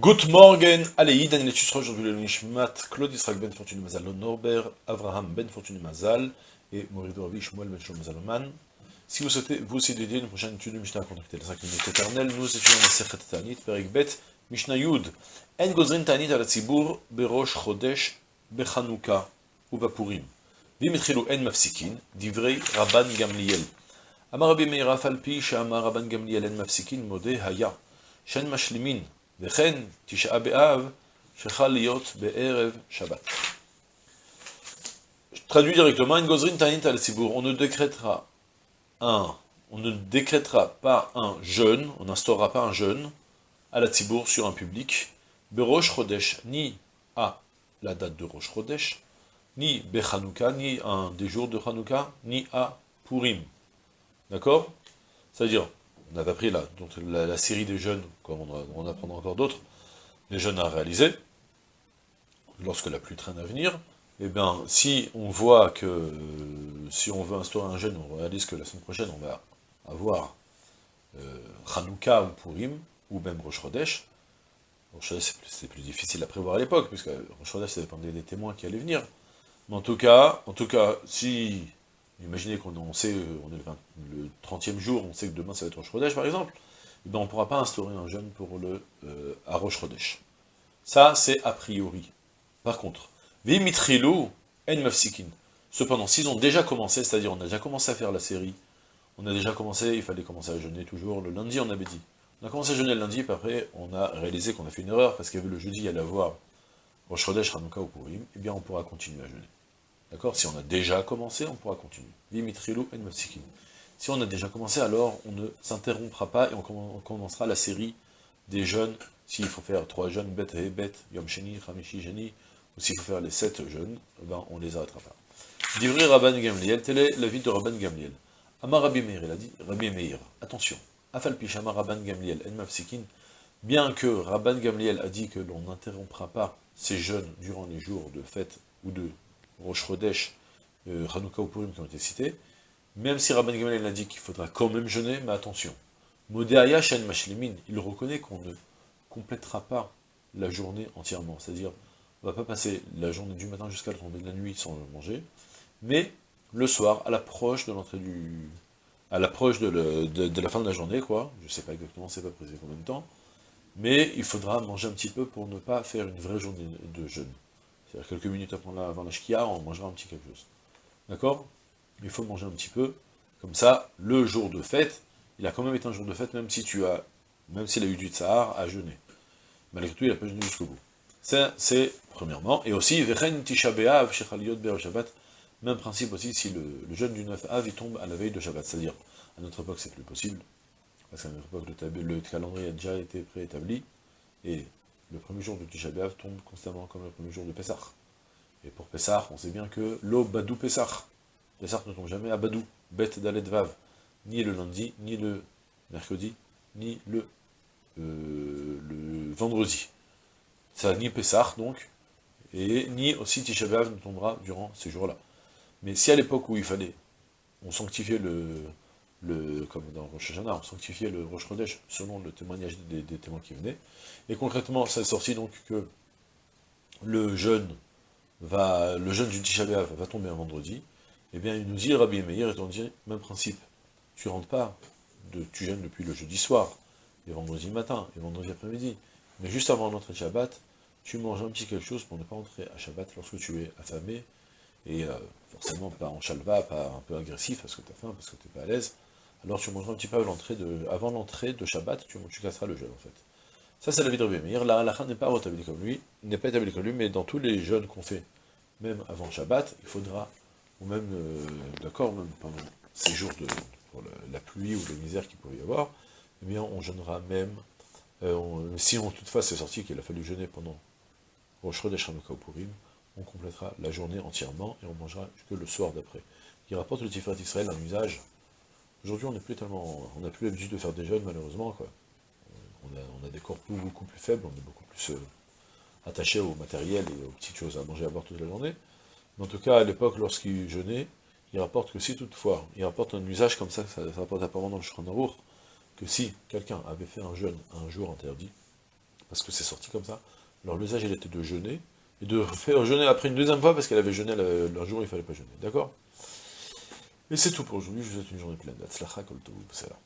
Good morgen, allez, Daniel Tusra, aujourd'hui le Nishmat, Claude Israq Ben Fortuné Mazal, Norbert, Avraham Ben Fortuné Mazal, et Morido Ravi Shmuel Ben Shlomo Mazaloman. Si vous souhaitez vous aussi dédier une prochaine étude de Mishnah, contactez les 5 minutes éternelles, nous étudions la Sechet Tanit, Perek Bet, Mishnah Yud, En Gozrin Tanit al Tzibur, Berosh Chodesh, Bechanouka, Uvapurim. ואם התחילו אין מפסיקין, דברי רבן גמליאל. אמר רבי מאיר אף על פי שאמר רבן גמליאל אין מפסיקין, מודה היה, שאין משלימין, וכן תשעה באב, שחל להיות בערב שבת. Traduit directement, une gozrin tanit al sibour, on ne décrétera un, on ne décrétera pas un jeûne, on n'instaurera pas un jeûne à la tibour sur un public, berosh chodesh, ni à la date de Rosh Chodesh, ni Bechanouka, ni un des jours de Hanouka, ni à Purim. D'accord C'est-à-dire, on a appris là, donc la, série des jeunes, comme on, en apprendra encore d'autres, les jeunes à réaliser, lorsque la pluie traîne à venir, eh bien, si on voit que, si on veut instaurer un jeûne, on réalise que la semaine prochaine, on va avoir euh, Hanouka ou Purim, ou même Rosh Chodesh, c'est plus difficile à prévoir à l'époque, puisque Rosh Chodesh, ça dépendait des témoins qui allaient venir, mais en tout cas, en tout cas, si, imaginez qu'on sait, euh, on est le, 30e jour, on sait que demain ça va être Chodesh par exemple, eh ben on ne pourra pas instaurer un jeûne pour le euh, à Rosh Chodesh. Ça, c'est a priori. Par contre, Vimitrilou en mafsikin. Cependant, s'ils ont déjà commencé, c'est-à-dire on a déjà commencé à faire la série, on a déjà commencé, il fallait commencer à jeûner toujours, le lundi on avait dit. On a commencé à jeûner le lundi, puis après on a réalisé qu'on a fait une erreur, parce qu'il y avait le jeudi, il y allait avoir Rosh Chodesh, Hanouka ou Purim, eh bien on pourra continuer à jeûner. D'accord? Si on a déjà commencé, on pourra continuer. Vimitrilou en mafsikin. Si on a déjà commencé, alors on ne s'interrompra pas et on commencera la série des jeûnes, s'il faut faire trois jeûnes, Bet et Bet, Yom Sheni, Hamishi, Geni, ou s'il faut faire les sept jeûnes, eh ben on les arrêtera pas. Divri Rabban Gamliel, tel est l'avis de Rabban Gamliel. Amar Rabbi Meir, il a dit, Rabbi Meir, attention, Afal Pishama Rabban Gamliel, En bien que Rabban Gamliel a dit que l'on n'interrompra pas ces jeûnes durant les jours de fête ou de Rosh Chodesh, euh, Hanouka ou Purim qui ont été cités, même si Rabban Gamaliel a dit qu'il faudra quand même jeûner, mais attention, Shen Mashlimin, il reconnaît qu'on ne complétera pas la journée entièrement, c'est-à-dire, on ne va pas passer la journée du matin jusqu'à la tombée de la nuit sans manger, mais le soir, à l'approche de l'entrée du... à l'approche de, la fin de la journée, quoi, je ne sais pas exactement, c'est pas précisé combien de temps, mais il faudra manger un petit peu pour ne pas faire une vraie journée de jeûne. C'est-à-dire quelques minutes avant la, avant la shkia, on mangera un petit quelque chose. D'accord? Il faut manger un petit peu. Comme ça, le jour de fête, il a quand même été un jour de fête, même si tu as, même s'il a eu du tsahar, à jeûner. Malgré tout, il n'a pas jeûné jusqu'au bout. Ça, c'est premièrement. Et aussi, Tisha Shabbat, même principe aussi si le, jeûne du 9 Av, il tombe à la veille de Shabbat. C'est-à-dire, à notre époque, c'est plus possible. Parce qu'à notre époque, le, le calendrier a déjà été préétabli. Et le premier jour de Tisha B'Av tombe constamment comme le premier jour de Pessah. Et pour Pessah, on sait bien que l'eau Badou Pessah. Pessah ne tombe jamais à Badou, bête Dalet Vav, ni le lundi, ni le mercredi, ni le, euh, vendredi. Ça ni Pessah, donc, et ni aussi Tisha B'Av ne tombera durant ces jours-là. Mais si à l'époque où il fallait, on sanctifiait le, le, comme dans Rosh Hashanah, on sanctifiait le Rosh Chodesh selon le témoignage des, témoins qui venaient. Et concrètement, ça est sorti donc que le jeûne va, le jeûne du Tisha va tomber un vendredi. et eh bien, il nous dit, Rabbi Meir, on dit, même principe, tu rentres pas, de, tu jeûnes depuis le jeudi soir, et vendredi matin, et vendredi après-midi, mais juste avant l'entrée de Shabbat, tu manges un petit quelque chose pour ne pas entrer à Shabbat lorsque tu es affamé, et euh, forcément pas en chalva, pas un peu agressif parce que tu as faim, parce que tu n'es pas à l'aise, alors tu mangeras un petit peu avant l'entrée de, Shabbat, tu, casseras le jeûne en fait. Ça c'est la vie de Rabbi Meir, la halakha n'est pas établie comme lui, n'est pas établie comme lui, mais dans tous les jeûnes qu'on fait, même avant Shabbat, il faudra, ou même, euh, d'accord, même pendant ces jours de la, pluie ou la misère qu'il pourrait y avoir, eh bien on jeûnera même, euh, si on toutefois c'est sorti qu'il a fallu jeûner pendant Rosh Chodesh Purim, on complétera la journée entièrement, et on mangera que le soir d'après. Il rapporte le Tiferet Israël un usage Aujourd'hui, on n'a plus tellement, on n'a plus l'habitude de faire des jeunes, malheureusement. Euh, on a, des corps beaucoup plus faibles, on est beaucoup plus euh, attaché au matériel et aux petites choses à manger à boire toute la journée. Mais en tout cas, à l'époque, lorsqu'il jeûnait, il rapporte que si toutefois, il rapporte un usage comme ça, ça, ça rapporte apparemment dans le Shranarour, que si quelqu'un avait fait un jeûne un jour interdit, parce que c'est sorti comme ça, alors l'usage, était de jeûner, et de faire jeûner après une deuxième fois, parce qu'elle avait jeûné le, un jour, il ne fallait pas jeûner, d'accord? Et c'est tout pour aujourd'hui, je vous souhaite une journée pleine. Atzlacha, koltov, salam.